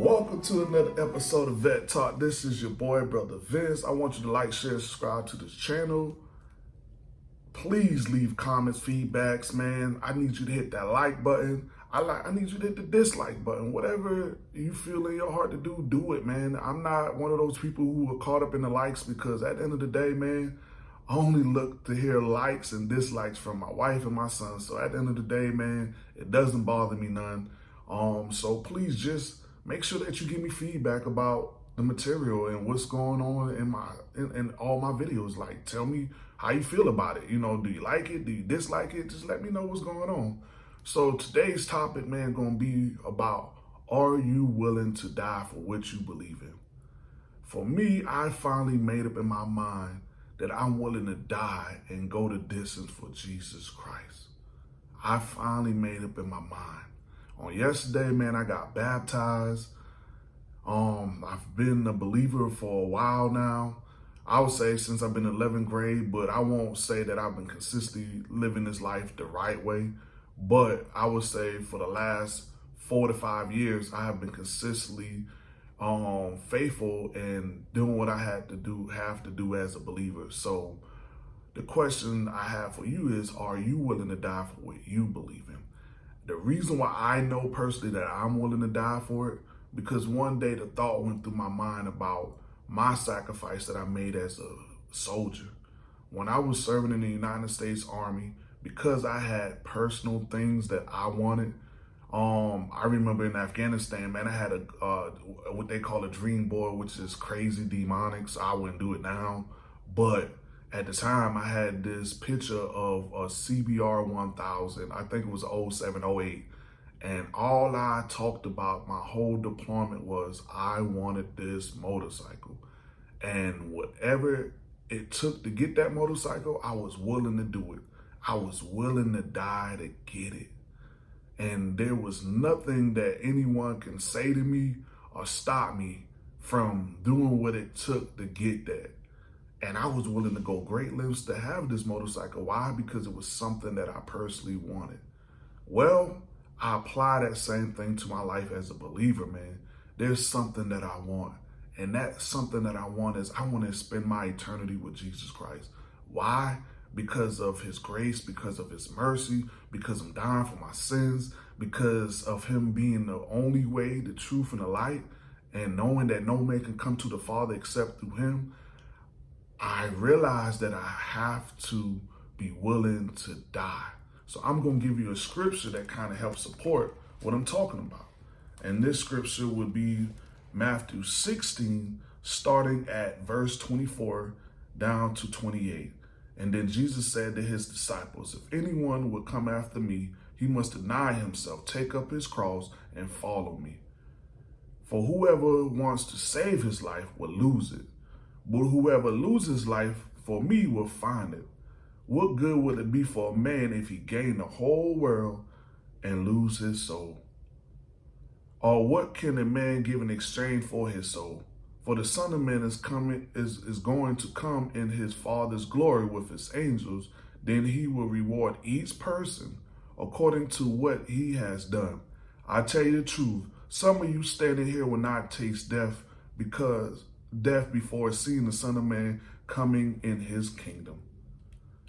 Welcome to another episode of Vet Talk. This is your boy, Brother Vince. I want you to like, share, subscribe to this channel. Please leave comments, feedbacks, man. I need you to hit that like button. I like I need you to hit the dislike button. Whatever you feel in your heart to do, do it, man. I'm not one of those people who are caught up in the likes because at the end of the day, man, I only look to hear likes and dislikes from my wife and my son. So at the end of the day, man, it doesn't bother me none. Um, so please just make sure that you give me feedback about the material and what's going on in my in, in, all my videos. Like, tell me how you feel about it. You know, do you like it? Do you dislike it? Just let me know what's going on. So today's topic, man, gonna be about are you willing to die for what you believe in? For me, I finally made up in my mind that I'm willing to die and go the distance for Jesus Christ. I finally made up in my mind. On yesterday, man, I got baptized. Um, I've been a believer for a while now. I would say since I've been in 11th grade, but I won't say that I've been consistently living this life the right way. But I would say for the last four to five years, I have been consistently um, faithful and doing what I had to do, have to do as a believer. So the question I have for you is, are you willing to die for what you believe in? The reason why I know personally that I'm willing to die for it, because one day the thought went through my mind about my sacrifice that I made as a soldier. When I was serving in the United States Army, because I had personal things that I wanted, um, I remember in Afghanistan, man, I had a uh, what they call a dream board, which is crazy demonic. So I wouldn't do it now, but at the time I had this picture of a CBR 1000. I think it was 0708. And all I talked about my whole deployment was I wanted this motorcycle. And whatever it took to get that motorcycle, I was willing to do it. I was willing to die to get it. And there was nothing that anyone can say to me or stop me from doing what it took to get that. And I was willing to go great lengths to have this motorcycle. Why? Because it was something that I personally wanted. Well, I apply that same thing to my life as a believer, man. There's something that I want. And that something that I want is I want to spend my eternity with Jesus Christ. Why? because of his grace, because of his mercy, because I'm dying for my sins, because of him being the only way, the truth, and the light, and knowing that no man can come to the Father except through him, I realize that I have to be willing to die. So I'm going to give you a scripture that kind of helps support what I'm talking about. And this scripture would be Matthew 16, starting at verse 24 down to 28. And then Jesus said to his disciples, If anyone would come after me, he must deny himself, take up his cross, and follow me. For whoever wants to save his life will lose it. But whoever loses life for me will find it. What good would it be for a man if he gained the whole world and lose his soul? Or what can a man give in exchange for his soul? For the Son of Man is coming is, is going to come in his Father's glory with his angels. Then he will reward each person according to what he has done. I tell you the truth, some of you standing here will not taste death because death before seeing the Son of Man coming in his kingdom.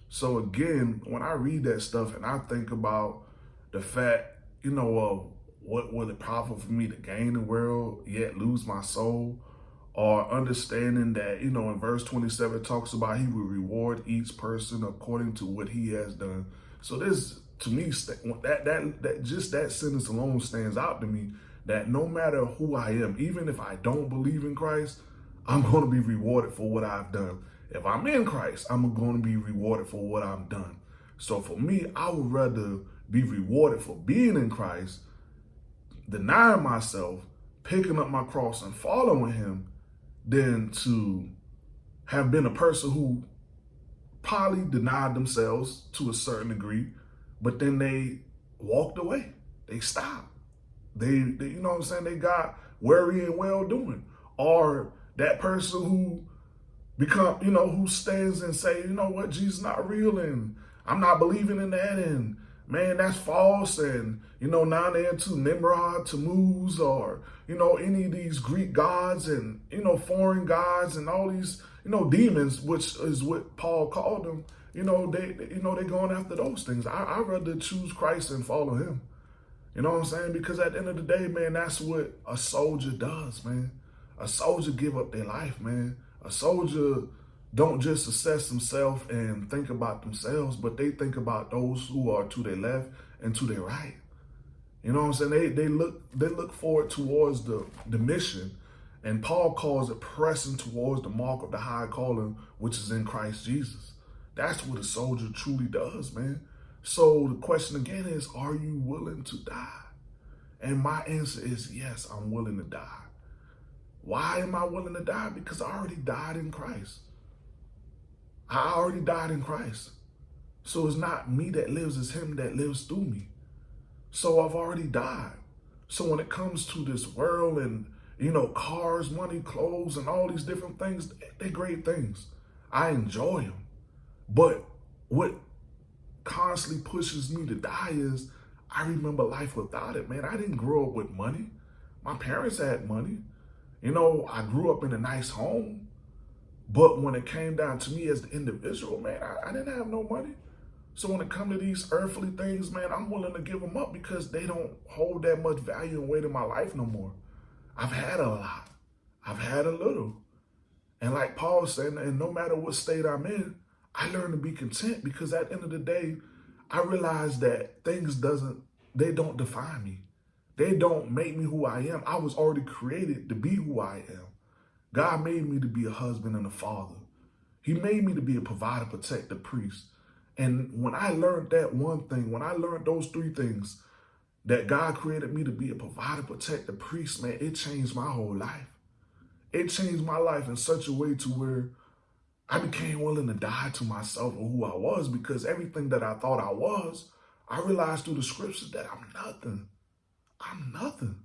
So again, when I read that stuff and I think about the fact, you know, uh, what will it profit for me to gain the world yet lose my soul? or understanding that, you know, in verse 27, it talks about he will reward each person according to what he has done. So this, to me, that, that, that just that sentence alone stands out to me that no matter who I am, even if I don't believe in Christ, I'm going to be rewarded for what I've done. If I'm in Christ, I'm going to be rewarded for what I've done. So for me, I would rather be rewarded for being in Christ, denying myself, picking up my cross and following him than to have been a person who probably denied themselves to a certain degree, but then they walked away. They stopped. They, they you know what I'm saying? They got weary and well doing. Or that person who become, you know, who stands and say, you know what, Jesus not real and I'm not believing in that and man, that's false. And, you know, now they're into Nimrod, Tammuz, or, you know, any of these Greek gods and, you know, foreign gods and all these, you know, demons, which is what Paul called them. You know, they, you know, they're going after those things. I, I'd rather choose Christ and follow him. You know what I'm saying? Because at the end of the day, man, that's what a soldier does, man. A soldier give up their life, man. A soldier don't just assess themselves and think about themselves, but they think about those who are to their left and to their right. You know what I'm saying? They they look they look forward towards the the mission, and Paul calls it pressing towards the mark of the high calling which is in Christ Jesus. That's what a soldier truly does, man. So the question again is, are you willing to die? And my answer is yes, I'm willing to die. Why am I willing to die? Because I already died in Christ. I already died in Christ. So it's not me that lives, it's him that lives through me. So I've already died. So when it comes to this world and, you know, cars, money, clothes, and all these different things, they're great things. I enjoy them. But what constantly pushes me to die is I remember life without it, man. I didn't grow up with money. My parents had money. You know, I grew up in a nice home. But when it came down to me as the individual, man, I, I didn't have no money. So when it comes to these earthly things, man, I'm willing to give them up because they don't hold that much value and weight in my life no more. I've had a lot. I've had a little. And like Paul said, and no matter what state I'm in, I learn to be content because at the end of the day, I realize that things doesn't, they don't define me. They don't make me who I am. I was already created to be who I am. God made me to be a husband and a father. He made me to be a provider, protector, priest. And when I learned that one thing, when I learned those three things, that God created me to be a provider, protector, priest, man, it changed my whole life. It changed my life in such a way to where I became willing to die to myself and who I was because everything that I thought I was, I realized through the scriptures that I'm nothing. I'm nothing.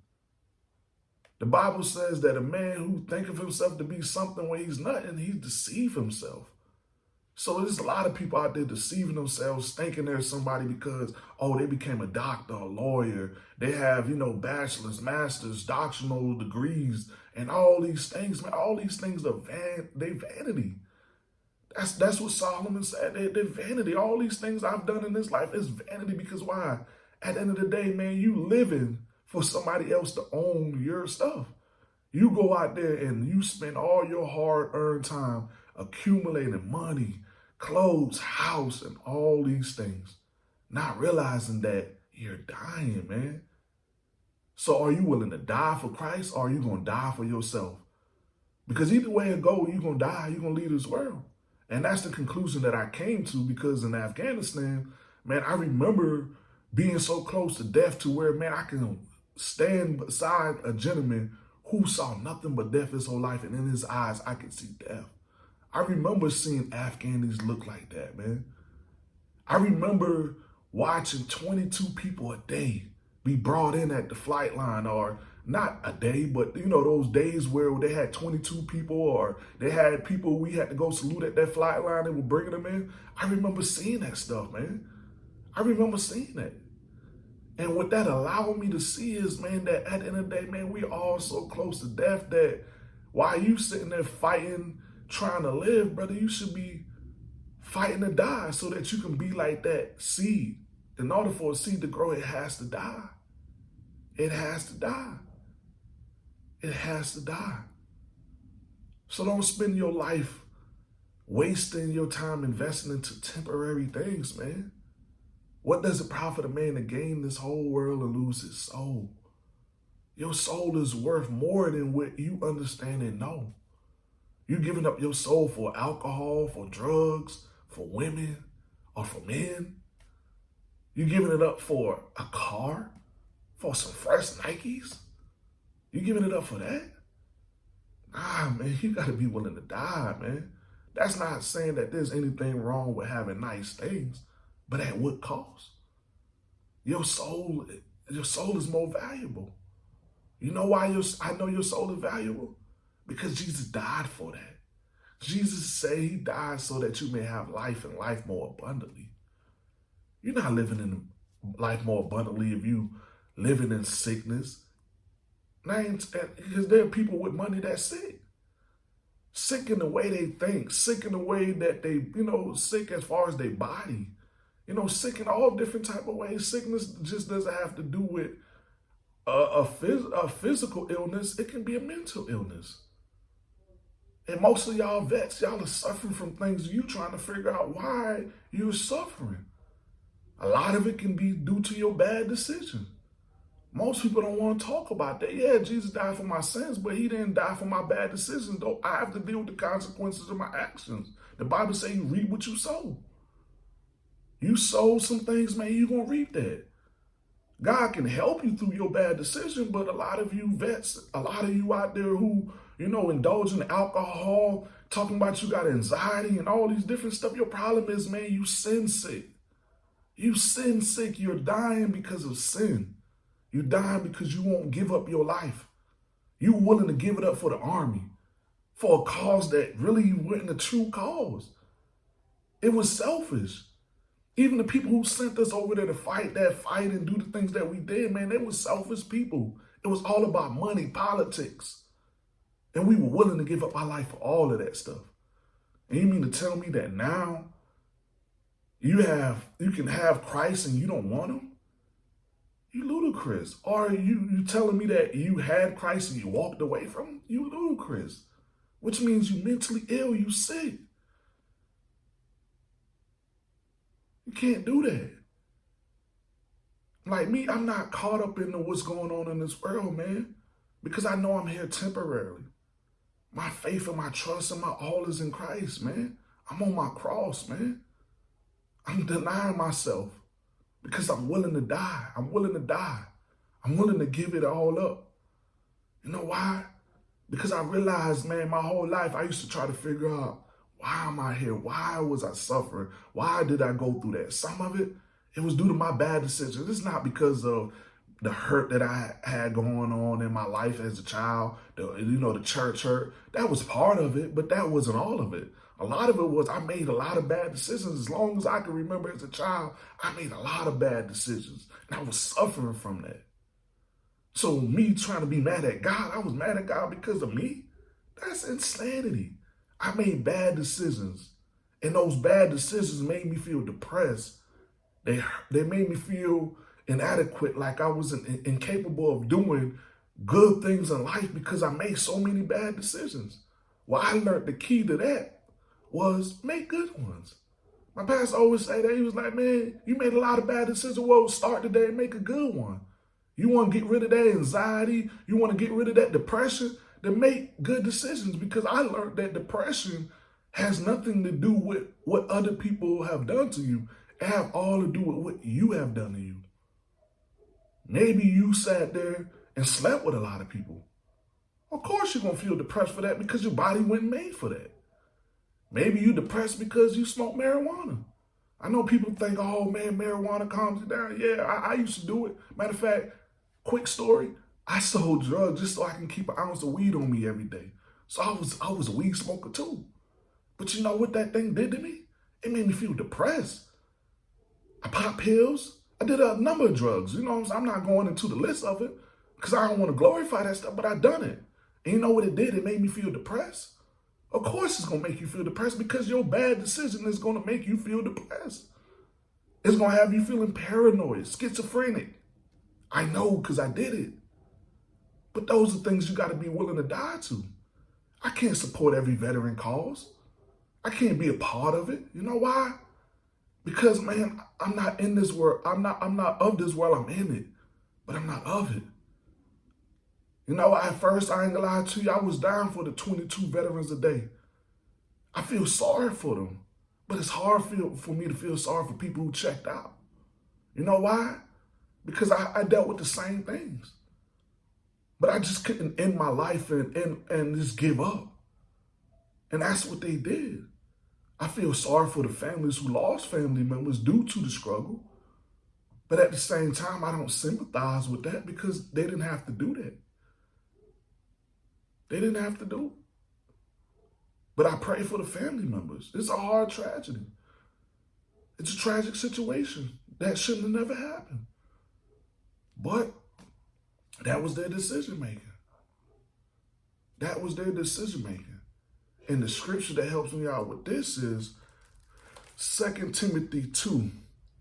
The Bible says that a man who think of himself to be something when he's nothing, he deceive himself. So there's a lot of people out there deceiving themselves, thinking they're somebody because, oh, they became a doctor, a lawyer. They have, you know, bachelor's, master's, doctoral degrees, and all these things, man. All these things are van they vanity. That's that's what Solomon said. They, they're vanity. All these things I've done in this life is vanity because why? At the end of the day, man, you living for somebody else to own your stuff. You go out there and you spend all your hard-earned time accumulating money, clothes, house, and all these things, not realizing that you're dying, man. So are you willing to die for Christ or are you going to die for yourself? Because either way it go, you're going to die, you're going to leave this world. And that's the conclusion that I came to because in Afghanistan, man, I remember being so close to death to where, man, I can stand beside a gentleman who saw nothing but death his whole life, and in his eyes, I could see death. I remember seeing Afghanis look like that, man. I remember watching 22 people a day be brought in at the flight line or not a day, but you know, those days where they had 22 people or they had people we had to go salute at that flight line and were bringing them in. I remember seeing that stuff, man. I remember seeing that. And what that allowed me to see is, man, that at the end of the day, man, we all so close to death that while you sitting there fighting, trying to live, brother, you should be fighting to die so that you can be like that seed. In order for a seed to grow, it has to die. It has to die. It has to die. So don't spend your life wasting your time investing into temporary things, man. What does it profit a man to gain this whole world and lose his soul? Your soul is worth more than what you understand and know. You giving up your soul for alcohol, for drugs, for women, or for men. You giving it up for a car, for some fresh Nikes. You giving it up for that? Nah, man, you got to be willing to die, man. That's not saying that there's anything wrong with having nice things. But at what cost? Your soul, your soul is more valuable. You know why your, I know your soul is valuable? Because Jesus died for that. Jesus said he died so that you may have life and life more abundantly. You're not living in life more abundantly if you living in sickness. Because there are people with money that's sick. Sick in the way they think, sick in the way that they, you know, sick as far as their body. You know, sick in all different type of ways. Sickness just doesn't have to do with a, a, phys a physical illness. It can be a mental illness. And most of y'all vets, y'all are suffering from things you trying to figure out why you're suffering. A lot of it can be due to your bad decision. Most people don't want to talk about that. Yeah, Jesus died for my sins, but he didn't die for my bad decisions, though. I have to deal with the consequences of my actions. The Bible says you reap what you sow. You sow some things, man, you're going to reap that. God can help you through your bad decision, but a lot of you vets, a lot of you out there who, you know, indulge in alcohol, talking about you got anxiety and all these different stuff. Your problem is, man, you sin sick. You sin sick. You're dying because of sin. You're dying because you won't give up your life. You're willing to give it up for the army, for a cause that really wasn't a true cause. It was selfish. Even the people who sent us over there to fight that fight and do the things that we did, man, they were selfish people. It was all about money, politics. And we were willing to give up our life for all of that stuff. And you mean to tell me that now you have you can have Christ and you don't want him? You ludicrous. Or you you telling me that you had Christ and you walked away from him? You ludicrous. Which means you mentally ill, you sick. You can't do that. Like me, I'm not caught up in what's going on in this world, man. Because I know I'm here temporarily. My faith and my trust and my all is in Christ, man. I'm on my cross, man. I'm denying myself because I'm willing to die. I'm willing to die. I'm willing to give it all up. You know why? Because I realized, man, my whole life I used to try to figure out why am I here? Why was I suffering? Why did I go through that? Some of it, it was due to my bad decisions. It's not because of the hurt that I had going on in my life as a child, the, you know, the church hurt. That was part of it, but that wasn't all of it. A lot of it was I made a lot of bad decisions. As long as I can remember as a child, I made a lot of bad decisions. And I was suffering from that. So me trying to be mad at God, I was mad at God because of me. That's insanity. I made bad decisions. And those bad decisions made me feel depressed. They, they made me feel inadequate, like I was in, incapable of doing good things in life because I made so many bad decisions. Well, I learned the key to that was make good ones. My pastor always say that. He was like, man, you made a lot of bad decisions. Well, start today and make a good one. You want to get rid of that anxiety. You want to get rid of that depression to make good decisions because I learned that depression has nothing to do with what other people have done to you. It have all to do with what you have done to you. Maybe you sat there and slept with a lot of people. Of course you're going to feel depressed for that because your body wasn't made for that. Maybe you're depressed because you smoke marijuana. I know people think, oh man, marijuana calms you down. Yeah, I, I used to do it. Matter of fact, quick story, I sold drugs just so I can keep an ounce of weed on me every day. So I was I was a weed smoker too. But you know what that thing did to me? It made me feel depressed. I popped pills. I did a number of drugs. You know I'm, I'm not going into the list of it because I don't want to glorify that stuff, but I done it. And you know what it did? It made me feel depressed. Of course it's going to make you feel depressed because your bad decision is going to make you feel depressed. It's going to have you feeling paranoid, schizophrenic. I know because I did it. But those are things you got to be willing to die to. I can't support every veteran cause. I can't be a part of it. You know why? Because man, I'm not in this world. I'm not I'm not of this world. I'm in it. But I'm not of it. You know, at first, I ain't gonna lie to you, I was down for the 22 veterans a day. I feel sorry for them. But it's hard for, for me to feel sorry for people who checked out. You know why? Because I, I dealt with the same things. But I just couldn't end my life and, and, and just give up. And that's what they did. I feel sorry for the families who lost family members due to the struggle. But at the same time, I don't sympathize with that because they didn't have to do that. They didn't have to do it. But I pray for the family members. It's a hard tragedy. It's a tragic situation. that shouldn't have never happened. But that was their decision making. That was their decision making. And the scripture that helps me out with this is 2 Timothy 2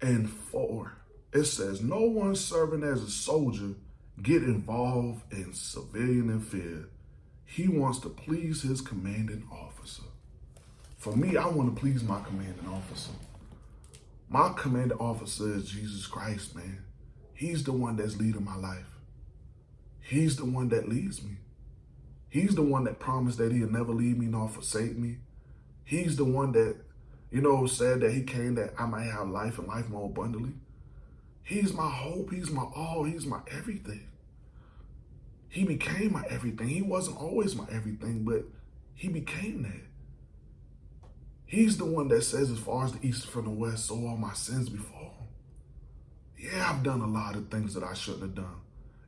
and 4. It says, No one serving as a soldier get involved in civilian affair. He wants to please his commanding officer. For me, I want to please my commanding officer. My commanding officer is Jesus Christ, man. He's the one that's leading my life. He's the one that leads me. He's the one that promised that he'll never leave me nor forsake me. He's the one that, you know, said that he came that I might have life and life more abundantly. He's my hope. He's my all. He's my everything. He became my everything. He wasn't always my everything, but he became that. He's the one that says, as far as the east from the west, so all my sins before him. Yeah, I've done a lot of things that I shouldn't have done.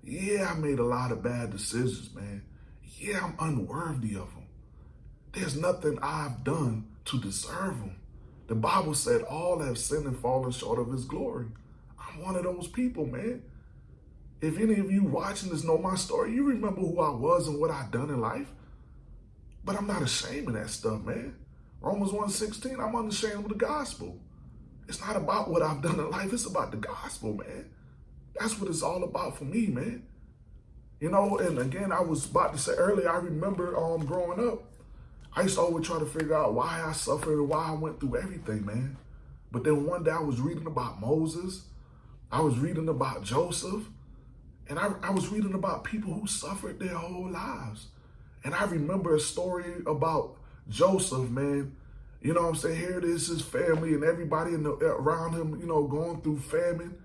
Yeah, I made a lot of bad decisions, man. Yeah, I'm unworthy of them. There's nothing I've done to deserve them. The Bible said all have sinned and fallen short of his glory. I'm one of those people, man. If any of you watching this know my story, you remember who I was and what I've done in life. But I'm not ashamed of that stuff, man. Romans 1.16, I'm unashamed of the gospel. It's not about what I've done in life. It's about the gospel, man. That's what it's all about for me, man. You know, and again, I was about to say earlier, I remember um, growing up, I used to always try to figure out why I suffered why I went through everything, man. But then one day I was reading about Moses. I was reading about Joseph. And I, I was reading about people who suffered their whole lives. And I remember a story about Joseph, man, you know what I'm saying? Here it is, his family and everybody the, around him, you know, going through famine.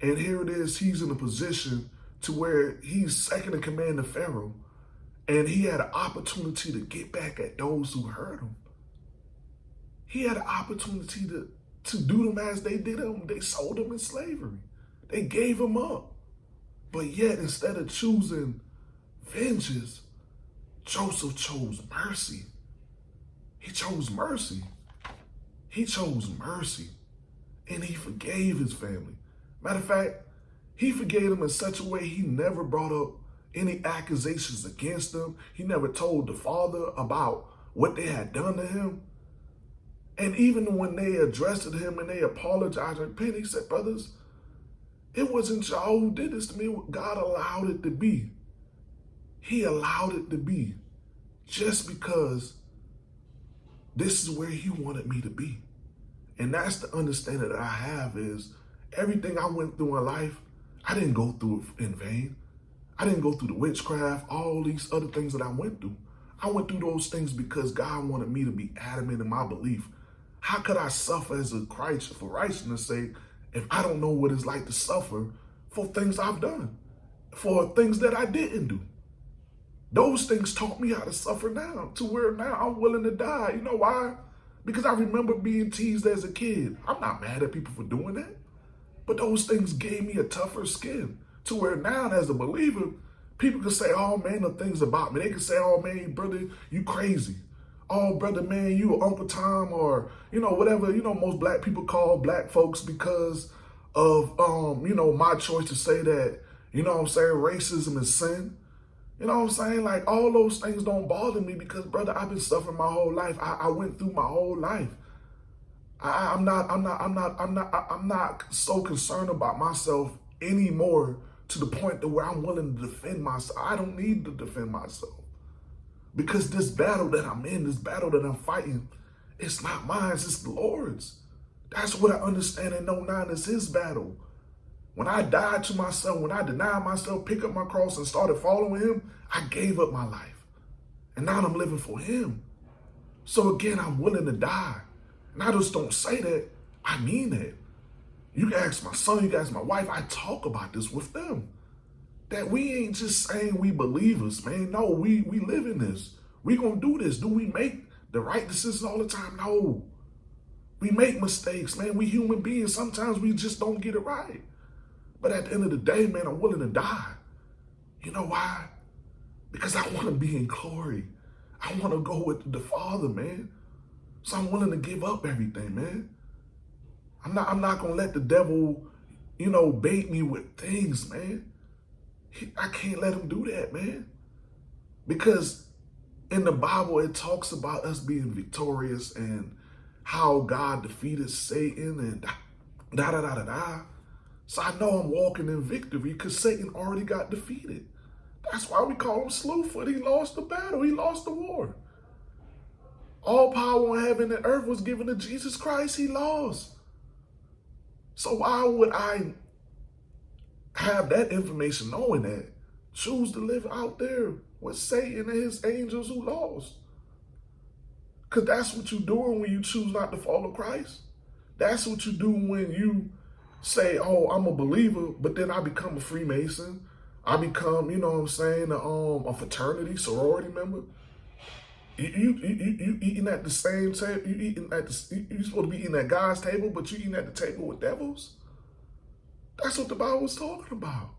And here it is, he's in a position to where he's second in command to Pharaoh. And he had an opportunity to get back at those who hurt him. He had an opportunity to, to do them as they did him. They sold him in slavery. They gave him up. But yet, instead of choosing vengeance, Joseph chose mercy. He chose mercy. He chose mercy. And he forgave his family. Matter of fact, he forgave them in such a way he never brought up any accusations against them. He never told the father about what they had done to him. And even when they addressed him and they apologized and repented, he said, brothers, it wasn't y'all who did this to me. God allowed it to be. He allowed it to be just because this is where he wanted me to be. And that's the understanding that I have is everything I went through in life, I didn't go through it in vain. I didn't go through the witchcraft, all these other things that I went through. I went through those things because God wanted me to be adamant in my belief. How could I suffer as a Christ for righteousness' sake if I don't know what it's like to suffer for things I've done, for things that I didn't do? Those things taught me how to suffer now to where now I'm willing to die. You know why? Because I remember being teased as a kid. I'm not mad at people for doing that. But those things gave me a tougher skin to where now as a believer, people can say all manner of things about me. They can say, oh man, brother, you crazy. Oh, brother, man, you Uncle Tom or, you know, whatever, you know, most black people call black folks because of, um, you know, my choice to say that, you know I'm saying, racism is sin. You know what I'm saying? Like all those things don't bother me because brother, I've been suffering my whole life. I, I went through my whole life. I, am not, I'm not, I'm not, I'm not, I'm not so concerned about myself anymore to the point to where I'm willing to defend myself. I don't need to defend myself because this battle that I'm in, this battle that I'm fighting, it's not mine, it's the Lord's. That's what I understand and know now is his battle. When I died to myself, when I denied myself, picked up my cross and started following him, I gave up my life. And now I'm living for him. So again, I'm willing to die. And I just don't say that. I mean that. You can ask my son, you can ask my wife. I talk about this with them. That we ain't just saying we believers, man. No, we, we live in this. We gonna do this. Do we make the right decisions all the time? No. We make mistakes, man. We human beings. Sometimes we just don't get it right. But at the end of the day, man, I'm willing to die. You know why? Because I want to be in glory. I want to go with the Father, man. So I'm willing to give up everything, man. I'm not I'm not gonna let the devil, you know, bait me with things, man. I can't let him do that, man. Because in the Bible it talks about us being victorious and how God defeated Satan and da da da da da. So I know I'm walking in victory because Satan already got defeated. That's why we call him Slewfoot. He lost the battle. He lost the war. All power on heaven and earth was given to Jesus Christ. He lost. So why would I have that information knowing that? Choose to live out there with Satan and his angels who lost. Because that's what you're doing when you choose not to follow Christ. That's what you do when you say, oh, I'm a believer, but then I become a Freemason. I become, you know what I'm saying, a, um, a fraternity, sorority member. You, you, you, you eating at the same table, you eating at the, you supposed to be eating at God's table, but you eating at the table with devils? That's what the Bible was talking about.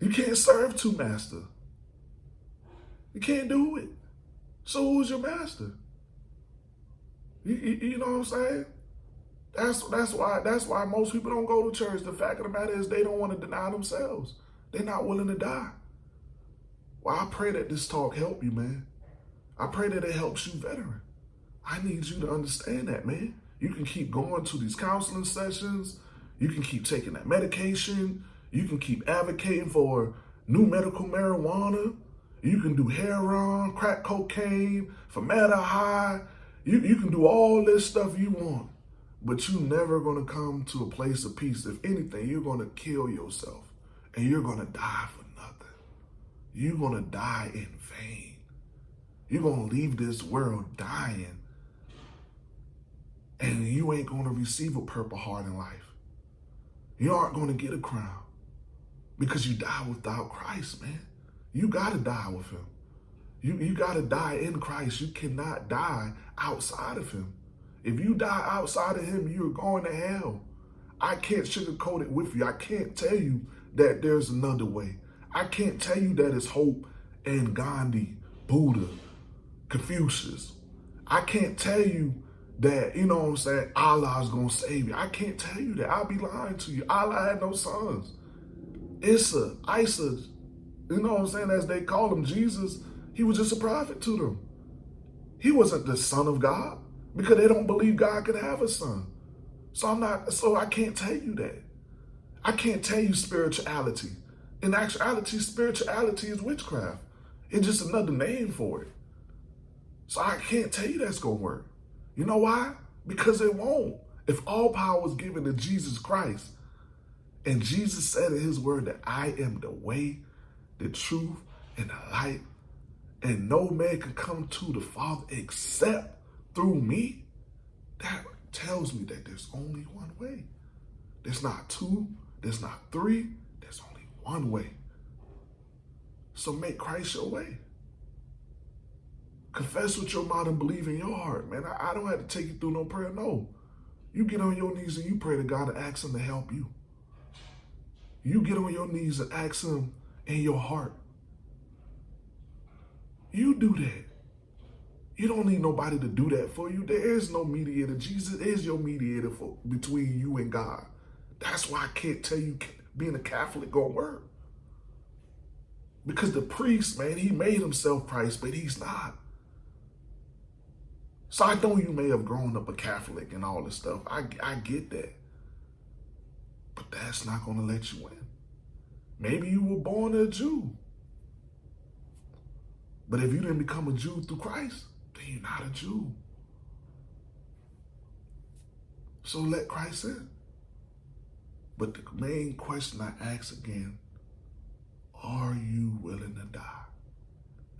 You can't serve two masters. You can't do it. So who's your master? You, you, you know what I'm saying? That's that's why that's why most people don't go to church. The fact of the matter is they don't want to deny themselves. They're not willing to die. Well, I pray that this talk help you, man. I pray that it helps you, veteran. I need you to understand that, man. You can keep going to these counseling sessions. You can keep taking that medication. You can keep advocating for new medical marijuana. You can do heroin, crack cocaine, formaldehyde. You, you can do all this stuff you want, but you're never going to come to a place of peace. If anything, you're going to kill yourself and you're going to die for nothing. You're to die in vain. You're going to leave this world dying and you ain't going to receive a purple heart in life. You aren't going to get a crown because you die without Christ, man. You got to die with him. You, you got to die in Christ. You cannot die outside of him. If you die outside of him, you're going to hell. I can't sugarcoat it with you. I can't tell you that there's another way. I can't tell you that it's hope and Gandhi, Buddha, Confucius. I can't tell you that, you know what I'm saying, Allah is going to save you. I can't tell you that. I'll be lying to you. Allah had no sons. Issa, Isa, you know what I'm saying, as they call him, Jesus, he was just a prophet to them. He wasn't the son of God because they don't believe God could have a son. So I'm not, so I can't tell you that. I can't tell you spirituality. In actuality, spirituality is witchcraft. It's just another name for it. So I can't tell you that's going to work. You know why? Because it won't. If all power is given to Jesus Christ, and Jesus said in his word that I am the way, the truth, and the light, and no man can come to the Father except through me, that tells me that there's only one way. There's not two, there's not three, there's only one way. So make Christ your way. Confess with your mouth and believe in your heart, man. I, I don't have to take you through no prayer. No. You get on your knees and you pray to God and ask him to help you. You get on your knees and ask him in your heart. You do that. You don't need nobody to do that for you. There is no mediator. Jesus is your mediator for, between you and God. That's why I can't tell you being a Catholic gonna work. Because the priest, man, he made himself Christ, but he's not. So I know you may have grown up a Catholic and all this stuff. I, I get that. But that's not going to let you in. Maybe you were born a Jew. But if you didn't become a Jew through Christ, then you're not a Jew. So let Christ in. But the main question I ask again, are you willing to die?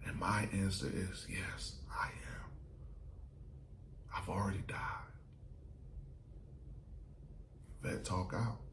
And my answer is yes. I've already died. Vet Talk out.